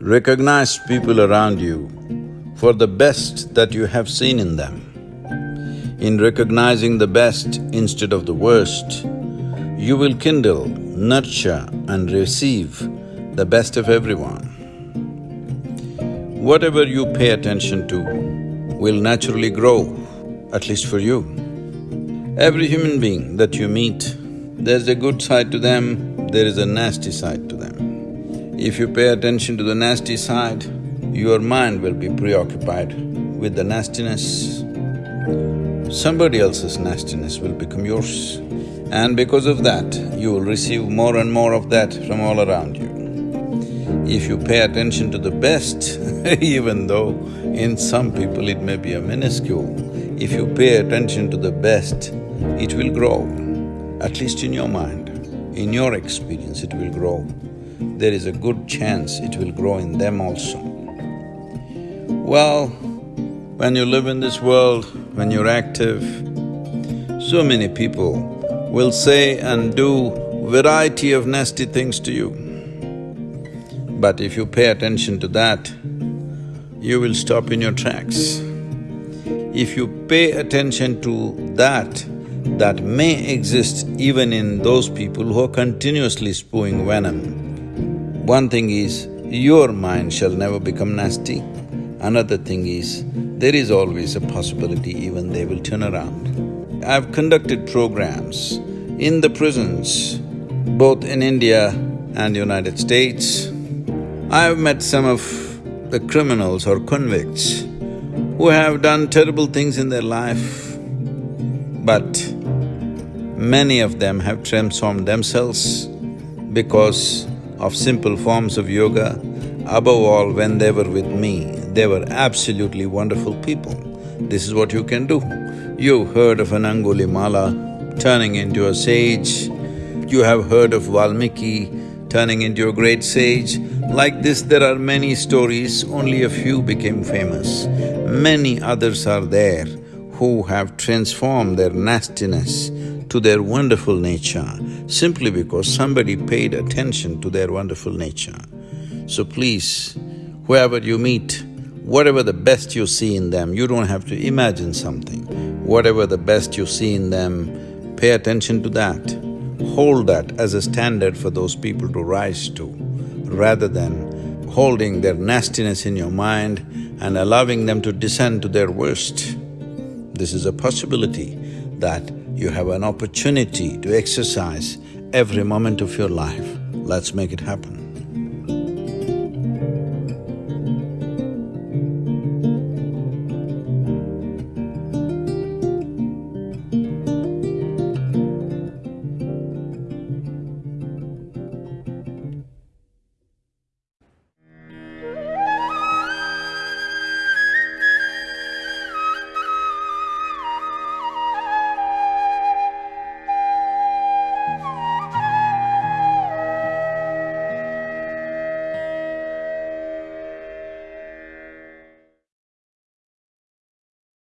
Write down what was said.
Recognize people around you for the best that you have seen in them. In recognizing the best instead of the worst, you will kindle, nurture and receive the best of everyone. Whatever you pay attention to will naturally grow, at least for you. Every human being that you meet, there's a good side to them, there is a nasty side to them. If you pay attention to the nasty side, your mind will be preoccupied with the nastiness. Somebody else's nastiness will become yours. And because of that, you will receive more and more of that from all around you. If you pay attention to the best, even though in some people it may be a minuscule, if you pay attention to the best, it will grow, at least in your mind. In your experience, it will grow. There is a good chance it will grow in them also. Well, when you live in this world, when you're active, so many people will say and do variety of nasty things to you. But if you pay attention to that, you will stop in your tracks. If you pay attention to that, that may exist even in those people who are continuously spewing venom. One thing is, your mind shall never become nasty. Another thing is, there is always a possibility even they will turn around. I've conducted programs in the prisons, both in India and United States. I've met some of the criminals or convicts who have done terrible things in their life, but many of them have transformed themselves because of simple forms of yoga. Above all, when they were with me, they were absolutely wonderful people. This is what you can do. You've heard of an Angulimala turning into a sage, you have heard of Valmiki turning into a great sage. Like this, there are many stories, only a few became famous. Many others are there who have transformed their nastiness to their wonderful nature simply because somebody paid attention to their wonderful nature. So please, whoever you meet, whatever the best you see in them, you don't have to imagine something. Whatever the best you see in them, pay attention to that. Hold that as a standard for those people to rise to, rather than holding their nastiness in your mind and allowing them to descend to their worst. This is a possibility that you have an opportunity to exercise every moment of your life. Let's make it happen.